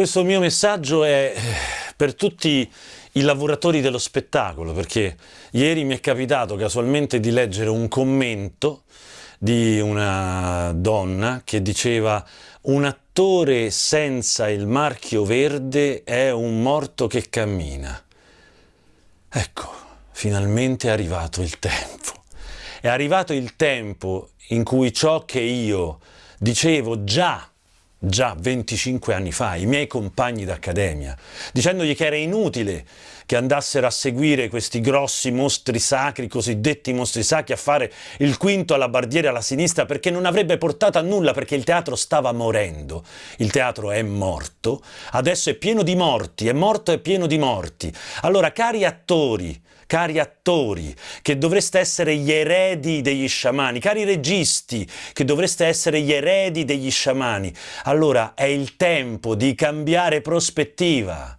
Questo mio messaggio è eh, per tutti i lavoratori dello spettacolo, perché ieri mi è capitato casualmente di leggere un commento di una donna che diceva un attore senza il marchio verde è un morto che cammina. Ecco, finalmente è arrivato il tempo. È arrivato il tempo in cui ciò che io dicevo già già 25 anni fa, i miei compagni d'accademia, dicendogli che era inutile che andassero a seguire questi grossi mostri sacri, cosiddetti mostri sacri, a fare il quinto alla bardiera alla sinistra perché non avrebbe portato a nulla, perché il teatro stava morendo. Il teatro è morto, adesso è pieno di morti, è morto e pieno di morti. Allora, cari attori, cari attori, che dovreste essere gli eredi degli sciamani, cari registi, che dovreste essere gli eredi degli sciamani, allora è il tempo di cambiare prospettiva.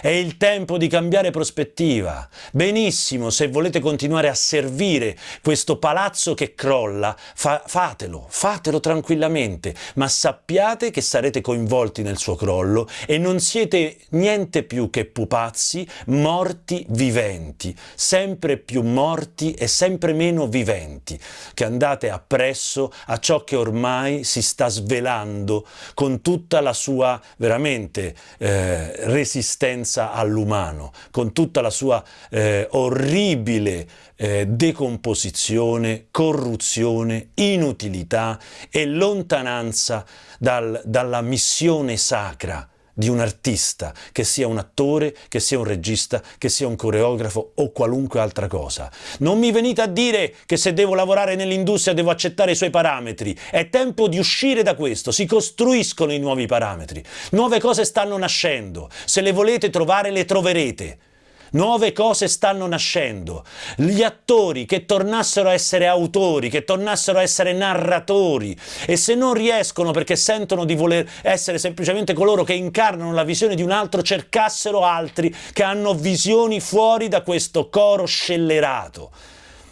È il tempo di cambiare prospettiva. Benissimo, se volete continuare a servire questo palazzo che crolla, fa fatelo, fatelo tranquillamente, ma sappiate che sarete coinvolti nel suo crollo e non siete niente più che pupazzi morti viventi, sempre più morti e sempre meno viventi, che andate appresso a ciò che ormai si sta svelando con tutta la sua veramente eh, resistenza violenza all'umano, con tutta la sua eh, orribile eh, decomposizione, corruzione, inutilità e lontananza dal, dalla missione sacra di un artista, che sia un attore, che sia un regista, che sia un coreografo o qualunque altra cosa. Non mi venite a dire che se devo lavorare nell'industria devo accettare i suoi parametri. È tempo di uscire da questo, si costruiscono i nuovi parametri. Nuove cose stanno nascendo, se le volete trovare le troverete. Nuove cose stanno nascendo. Gli attori che tornassero a essere autori, che tornassero a essere narratori e se non riescono perché sentono di voler essere semplicemente coloro che incarnano la visione di un altro, cercassero altri che hanno visioni fuori da questo coro scellerato.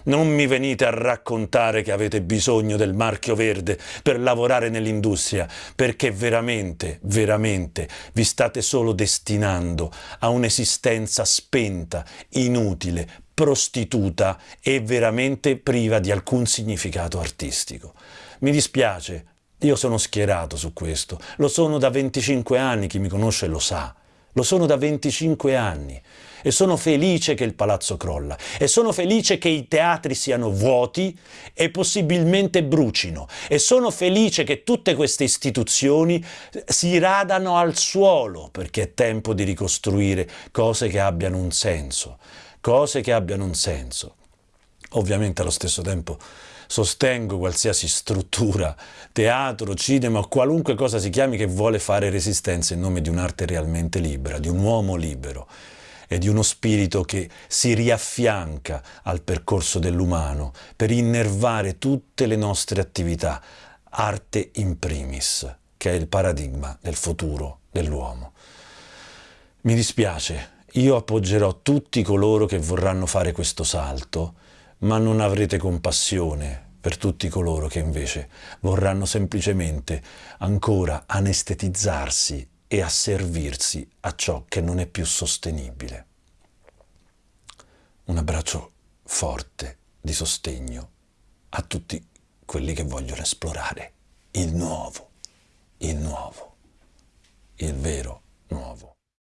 Non mi venite a raccontare che avete bisogno del marchio verde per lavorare nell'industria, perché veramente, veramente vi state solo destinando a un'esistenza spenta, inutile, prostituta e veramente priva di alcun significato artistico. Mi dispiace, io sono schierato su questo, lo sono da 25 anni, chi mi conosce lo sa. Lo sono da 25 anni e sono felice che il palazzo crolla. E sono felice che i teatri siano vuoti e possibilmente brucino. E sono felice che tutte queste istituzioni si radano al suolo perché è tempo di ricostruire cose che abbiano un senso, cose che abbiano un senso. Ovviamente allo stesso tempo sostengo qualsiasi struttura, teatro, cinema qualunque cosa si chiami che vuole fare resistenza in nome di un'arte realmente libera, di un uomo libero e di uno spirito che si riaffianca al percorso dell'umano per innervare tutte le nostre attività, arte in primis, che è il paradigma del futuro dell'uomo. Mi dispiace, io appoggerò tutti coloro che vorranno fare questo salto, ma non avrete compassione per tutti coloro che invece vorranno semplicemente ancora anestetizzarsi e asservirsi a ciò che non è più sostenibile. Un abbraccio forte di sostegno a tutti quelli che vogliono esplorare il nuovo, il nuovo, il vero